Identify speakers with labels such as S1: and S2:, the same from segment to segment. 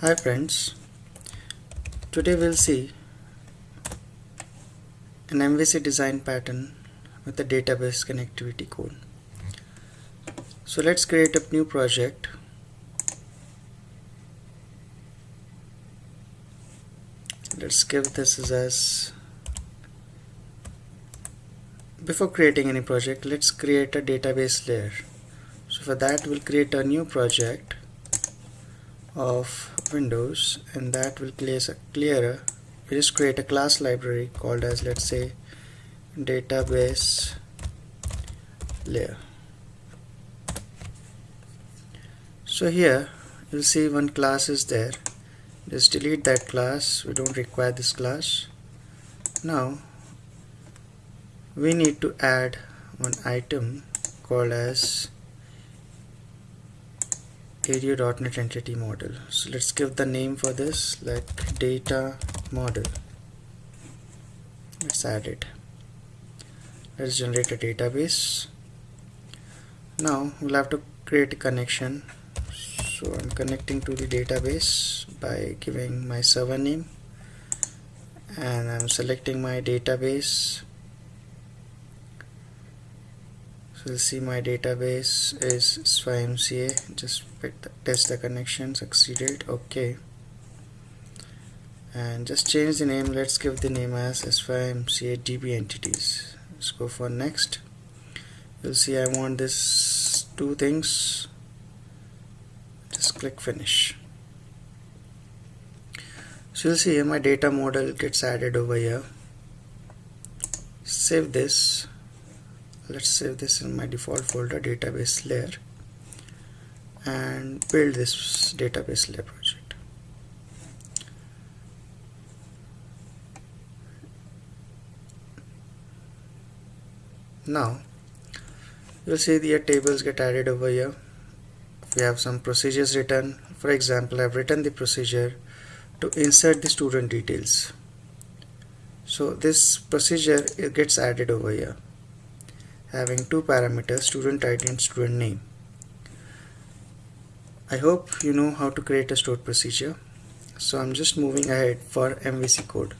S1: Hi friends, today we'll see an MVC design pattern with the database connectivity code. So let's create a new project. Let's give this as before creating any project let's create a database layer so for that we'll create a new project of windows and that will place a clearer we just create a class library called as let's say database layer. So here you'll see one class is there. Just delete that class. We don't require this class. Now we need to add one item called as ADO.NET entity model. So let's give the name for this like data model. Let's add it. Let's generate a database. Now we'll have to create a connection. So I'm connecting to the database by giving my server name. And I'm selecting my database so you'll see my database is SYMCA just the, test the connection succeeded. Okay. And just change the name. Let's give the name as SYMCA DB entities. Let's go for next. You'll see I want this two things. Just click finish. So you'll see my data model gets added over here. Save this let's save this in my default folder database layer and build this database layer project. Now you'll see the tables get added over here. We have some procedures written. For example I've written the procedure to insert the student details. So this procedure it gets added over here having two parameters student ID and student name. I hope you know how to create a stored procedure so I'm just moving ahead for MVC code.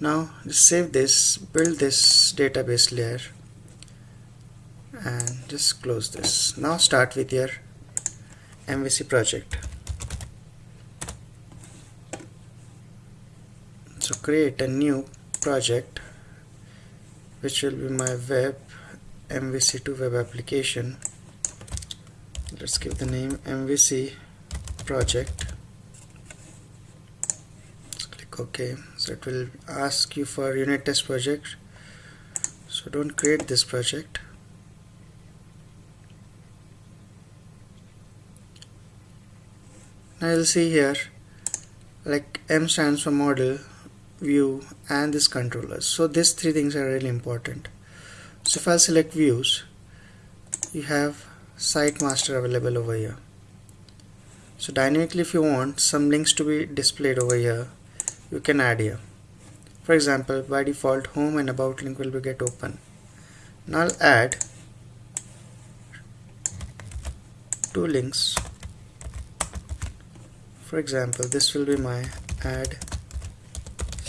S1: Now just save this, build this database layer and just close this. Now start with your MVC project. So create a new project which will be my web MVC2 web application. Let's give the name MVC project. Let's click OK. So it will ask you for unit test project. So don't create this project. Now you'll see here like M stands for model view and this controller. So these three things are really important. So if I select views you have site master available over here. So dynamically if you want some links to be displayed over here you can add here. For example by default home and about link will be get open. Now I'll add two links. For example this will be my add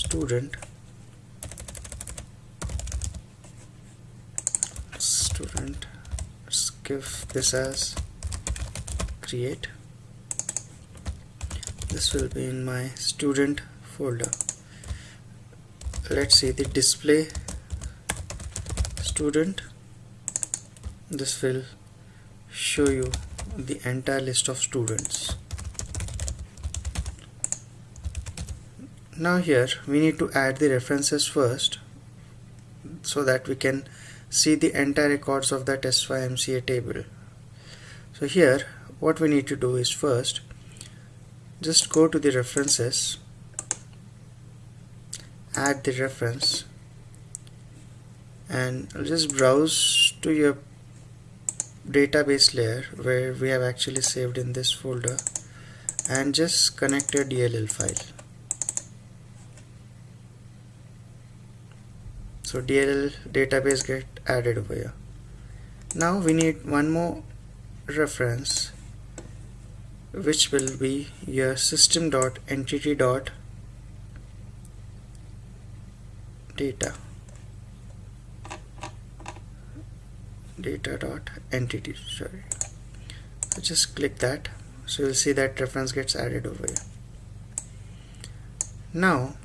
S1: student. Student let's give this as create. This will be in my student folder. Let's see the display. Student this will show you the entire list of students now here we need to add the references first so that we can see the entire records of that SYMCA table. So here what we need to do is first just go to the references add the reference and just browse to your database layer where we have actually saved in this folder and just connect your DLL file so DLL database get added over here. Now we need one more reference which will be your system dot entity dot data data dot entity sorry. So just click that. So you'll see that reference gets added over here. Now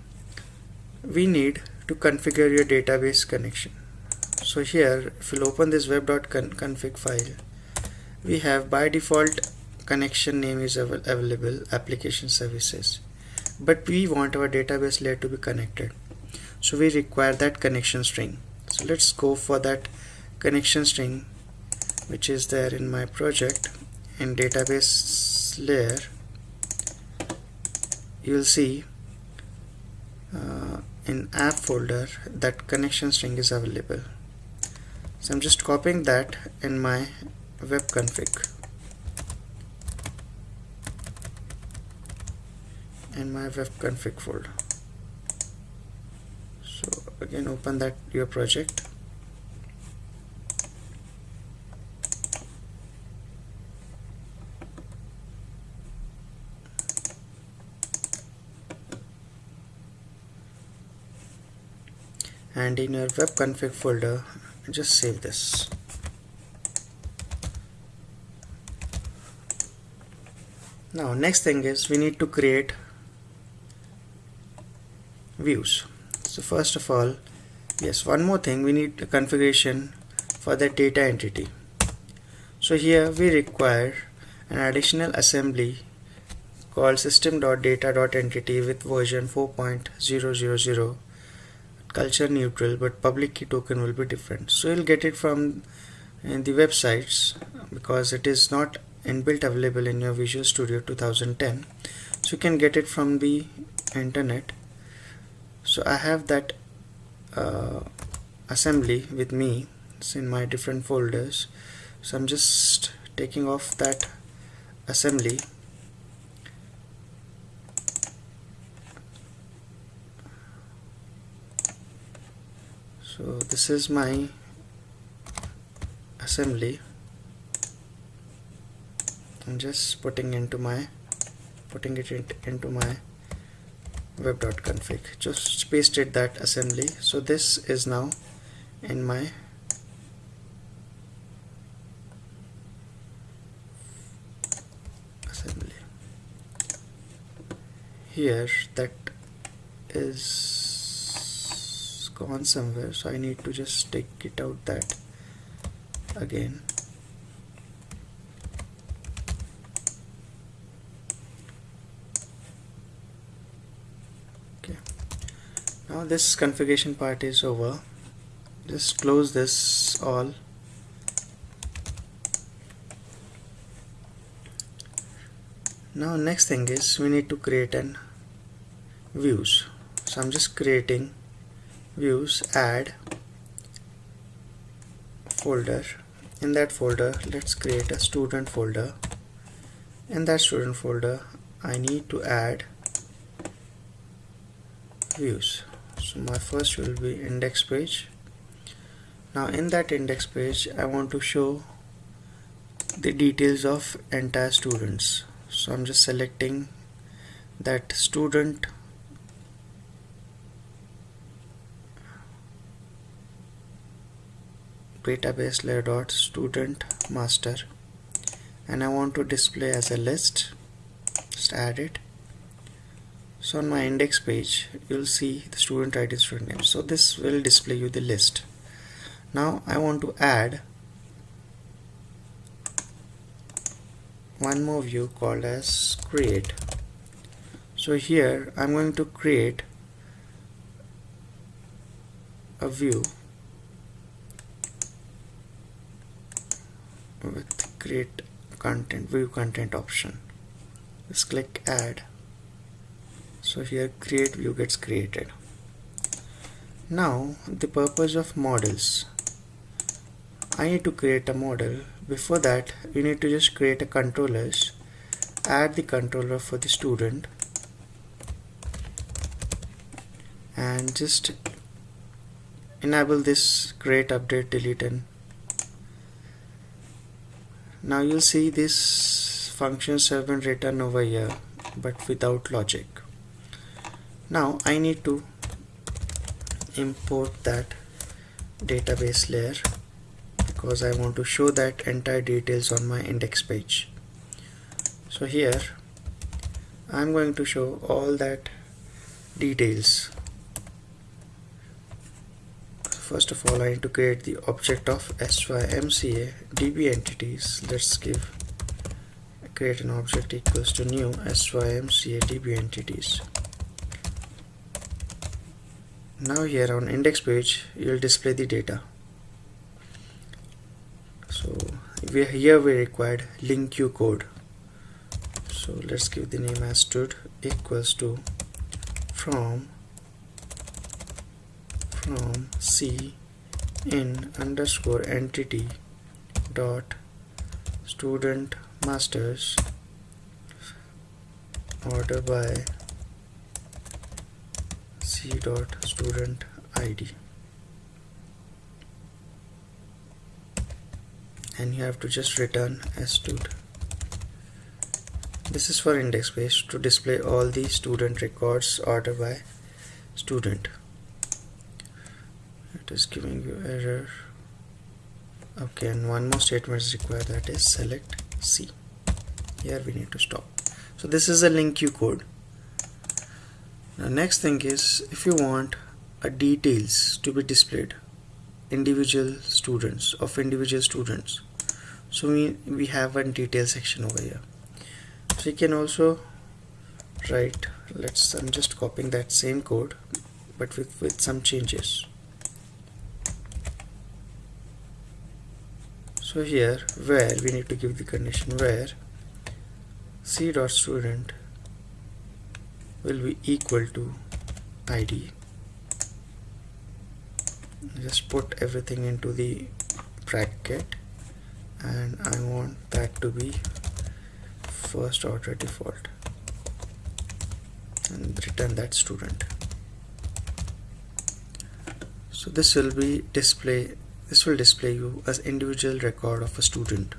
S1: we need to configure your database connection. So here if you'll open this web.config file we have by default connection name is available application services. But we want our database layer to be connected. So we require that connection string. So let's go for that connection string which is there in my project. In database layer you'll see uh, in app folder that connection string is available. So I'm just copying that in my web config. In my web config folder. So again open that your project and in your web config folder just save this. Now next thing is we need to create views. So first of all yes one more thing we need a configuration for the data entity. So here we require an additional assembly called system.data.entity with version 4.000 culture neutral but public key token will be different. So you'll get it from uh, the websites because it is not inbuilt available in your Visual Studio 2010 so you can get it from the internet. So I have that uh, assembly with me. It's in my different folders. So I'm just taking off that assembly so this is my assembly. I'm just putting into my putting it into my web.config just pasted that assembly. So this is now in my assembly. Here that is gone somewhere so I need to just take it out that again. Okay. Now this configuration part is over. Just close this all. Now next thing is we need to create an views. So I'm just creating views add folder. In that folder let's create a student folder. In that student folder I need to add views. So my first will be index page. Now in that index page I want to show the details of entire students. So I'm just selecting that student database layer dot student master. And I want to display as a list. Just add it. So on my index page you'll see the student ID student name. So this will display you the list. Now I want to add one more view called as create. So here I'm going to create a view with create content view content option. Just click add. So here create view gets created. Now the purpose of models. I need to create a model. Before that we need to just create a controllers. Add the controller for the student. And just enable this create update delete and now you'll see this functions have been written over here but without logic. Now I need to import that database layer because I want to show that entire details on my index page. So here I'm going to show all that details first of all I need to create the object of SYMCA DB entities. Let's give create an object equals to new SYMCA DB entities. Now here on index page you will display the data. So we here we required LINQ code. So let's give the name as stud equals to from from c in underscore entity dot student masters order by c dot student id and you have to just return as stud this is for index page to display all the student records order by student it is giving you error. Okay and one more statement is required that is select C. Here we need to stop. So this is a you code. Now next thing is if you want a details to be displayed individual students of individual students. So we we have one detail section over here. So you can also write let's I'm just copying that same code but with, with some changes so here where we need to give the condition where c dot student will be equal to id just put everything into the bracket and I want that to be first order default and return that student. So this will be display this will display you as individual record of a student.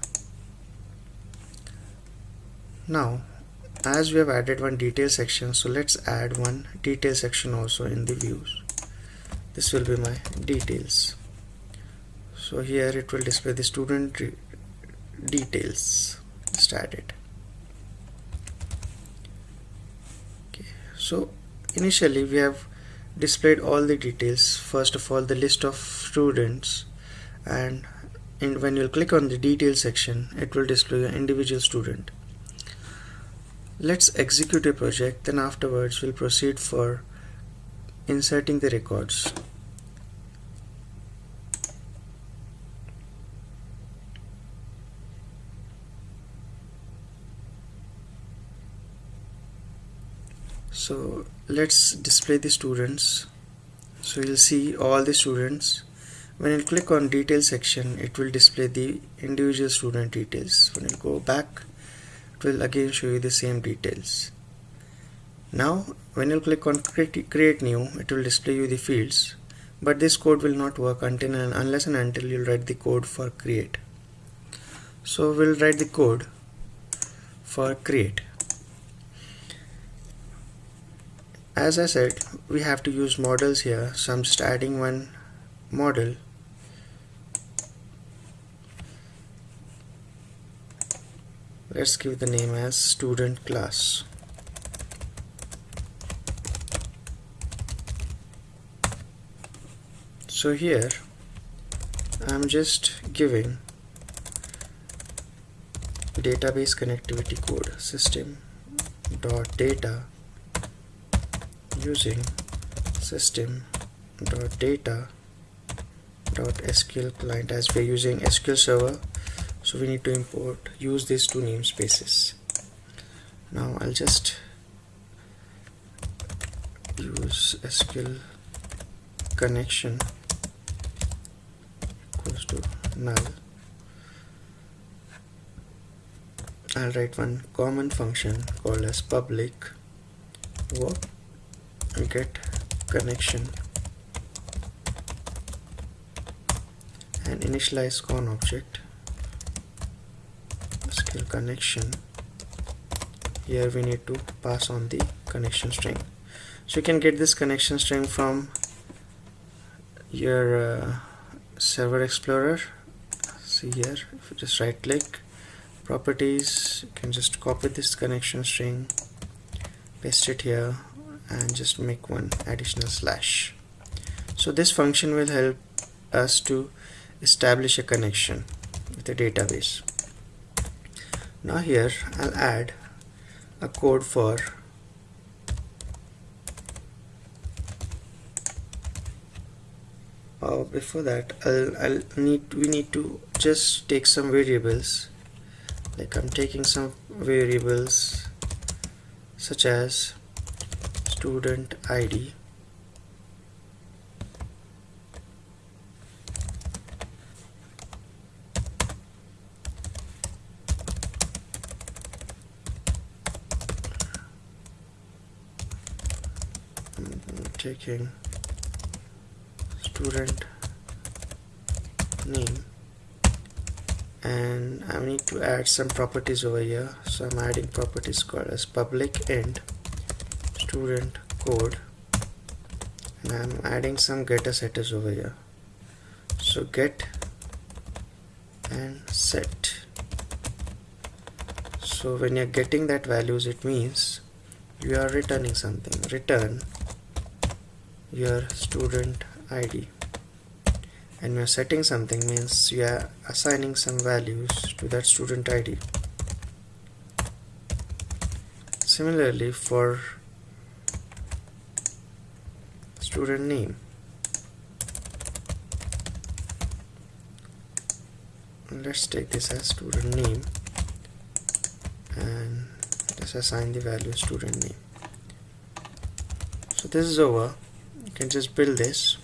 S1: Now as we have added one detail section so let's add one detail section also in the views. This will be my details. So here it will display the student details. Just add it. Okay. So initially we have displayed all the details first of all the list of students and when you click on the details section it will display an individual student. Let's execute a project then afterwards we'll proceed for inserting the records. So let's display the students. So you'll see all the students when you click on detail section it will display the individual student details. When you go back it will again show you the same details. Now when you click on create, create new it will display you the fields but this code will not work until and unless and until you write the code for create. So we'll write the code for create. As I said we have to use models here. So I'm just adding one model. Let's give the name as student class. So here I'm just giving database connectivity code system dot data using system dot data dot sql client as we're using sql server. So we need to import use these two namespaces. Now I'll just use SQL connection equals to null. I'll write one common function called as public work get connection initialize con object. SQL connection. Here we need to pass on the connection string. So you can get this connection string from your uh, server explorer. See here if you just right click properties you can just copy this connection string paste it here and just make one additional slash. So this function will help us to establish a connection with a database. Now here I'll add a code for uh, before that I'll, I'll need we need to just take some variables like I'm taking some variables such as student ID I'm taking student name. And I need to add some properties over here. So I'm adding properties called as public and student code. And I'm adding some getter setters over here. So get and set. So when you're getting that values it means you are returning something. Return your student ID and you're setting something means you are assigning some values to that student ID similarly for student name. Let's take this as student name and let's assign the value student name. So this is over can just build this.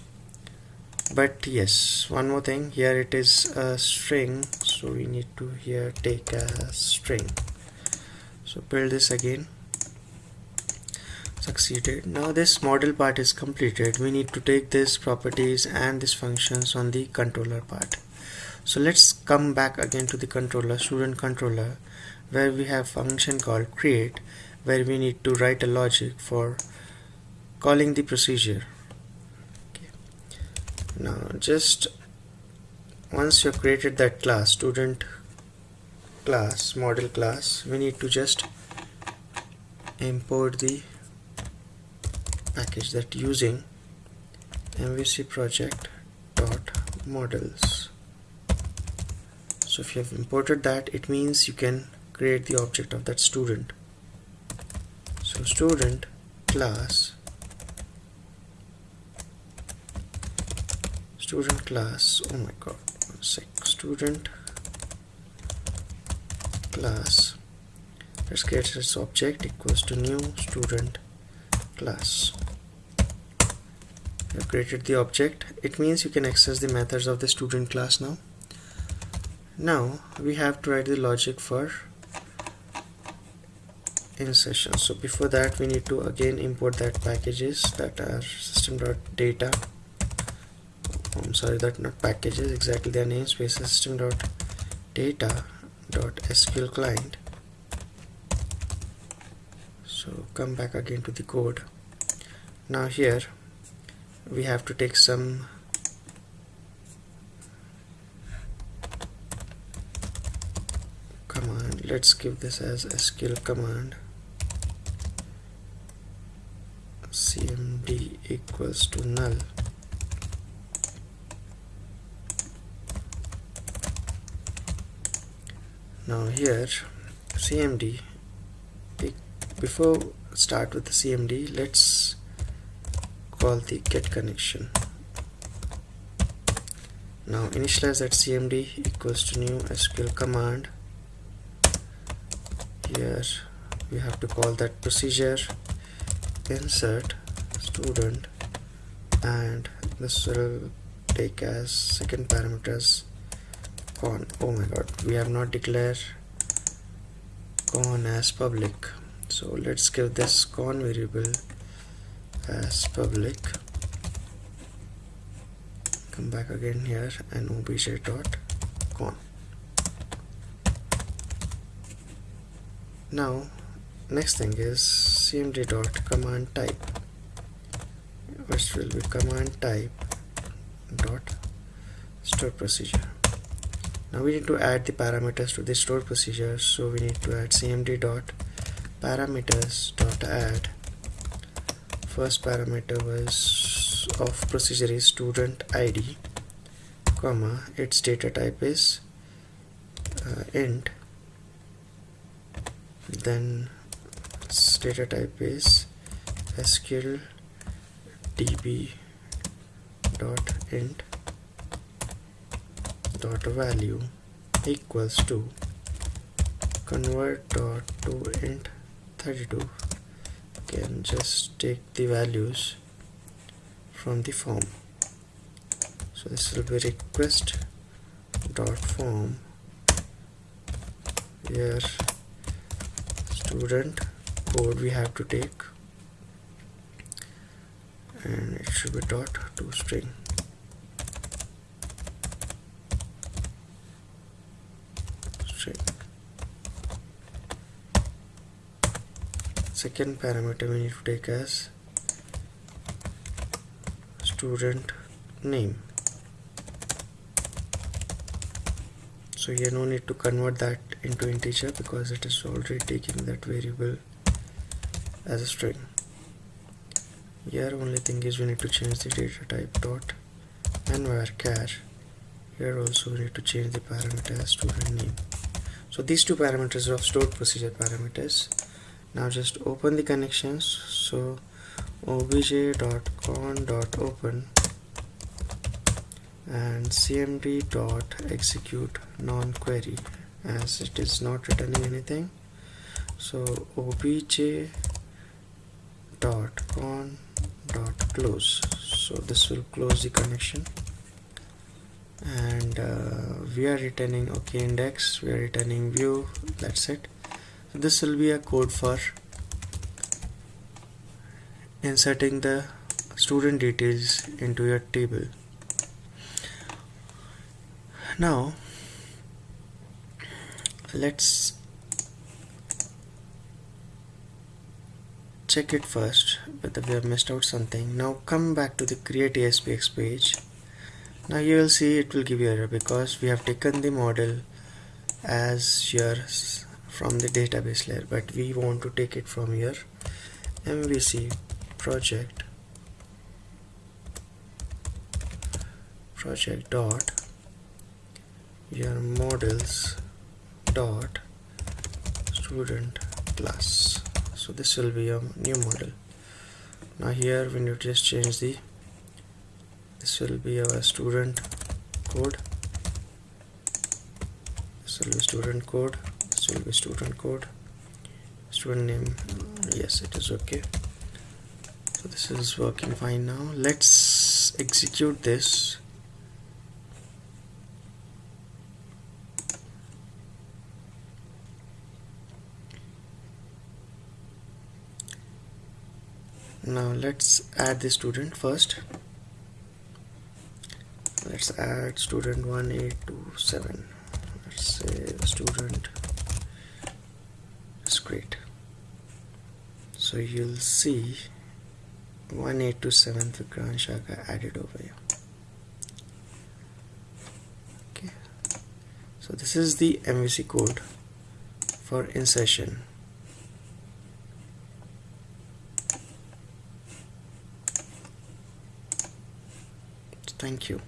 S1: But yes one more thing. Here it is a string so we need to here take a string. So build this again. Succeeded. Now this model part is completed. We need to take this properties and these functions on the controller part. So let's come back again to the controller student controller where we have function called create where we need to write a logic for calling the procedure now just once you created that class student class model class we need to just import the package that using mvc project dot models. So if you have imported that it means you can create the object of that student. So student class student class oh my god one sec. Student class. Let's create this object equals to new student class. Have created the object. It means you can access the methods of the student class now. Now we have to write the logic for insertion. So before that we need to again import that packages that are system.data sorry that not packages exactly their namespace system dot data dot SQL client. So come back again to the code. Now here we have to take some command. Let's give this as SQL command. Cmd equals to null now here cmd before start with the cmd let's call the get connection. Now initialize that cmd equals to new sql command. Here we have to call that procedure. Insert student and this will take as second parameters con oh my god we have not declared con as public. So let's give this con variable as public. Come back again here and obj dot con. Now next thing is cmd dot command type. Which will be command type dot stored procedure now we need to add the parameters to the stored procedure so we need to add cmd dot parameters dot add. First parameter was of procedure is student id comma its data type is uh, int then data type is sql db dot int dot value equals to convert dot to int 32 can just take the values from the form. So this will be request dot form here student code we have to take. And it should be dot to string string second parameter we need to take as student name. So here no need to convert that into integer because it is already taking that variable as a string. Here only thing is we need to change the data type dot nvarchar here also we need to change the parameter student name. So these two parameters are of stored procedure parameters now just open the connections. So obj.con.open and cmd.execute non-query as it is not returning anything. So obj dot con dot close. So this will close the connection. And uh, we are returning okay index. We are returning view. That's it this will be a code for inserting the student details into your table. Now let's check it first whether we have missed out something. Now come back to the create ASPX page. Now you will see it will give you error because we have taken the model as yours from the database layer but we want to take it from here. MVC project project dot your models dot student class. So this will be a new model. Now here we need to just change the this will be our student code. This will be student code be student code. Student name yes it is okay. So this is working fine now. Let's execute this. Now let's add the student first. Let's add student 1827 let's say student so you'll see 1827 Vikrant Shaka added over here. Okay. So this is the MVC code for insertion. Thank you.